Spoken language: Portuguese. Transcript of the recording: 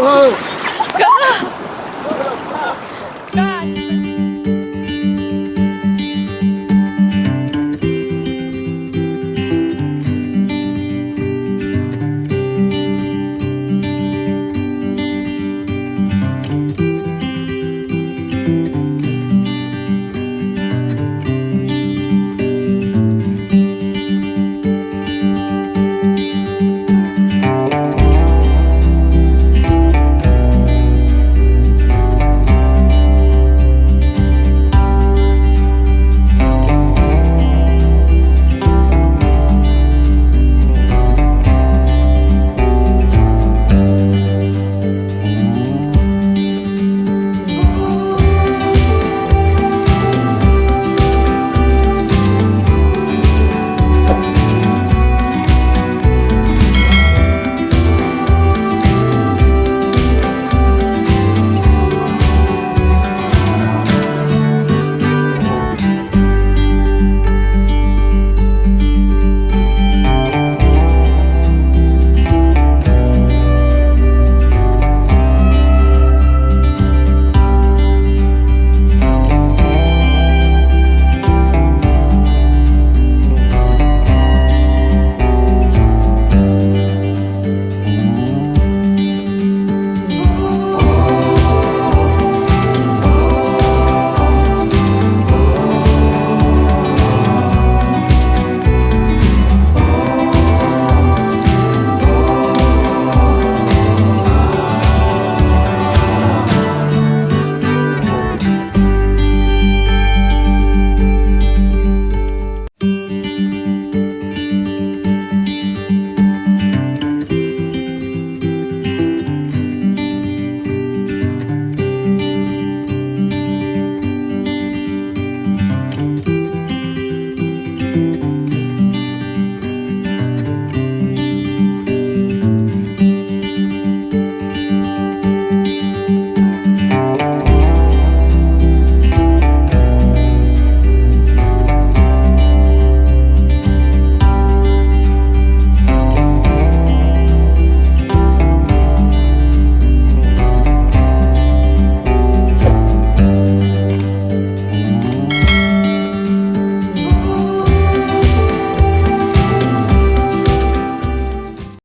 God.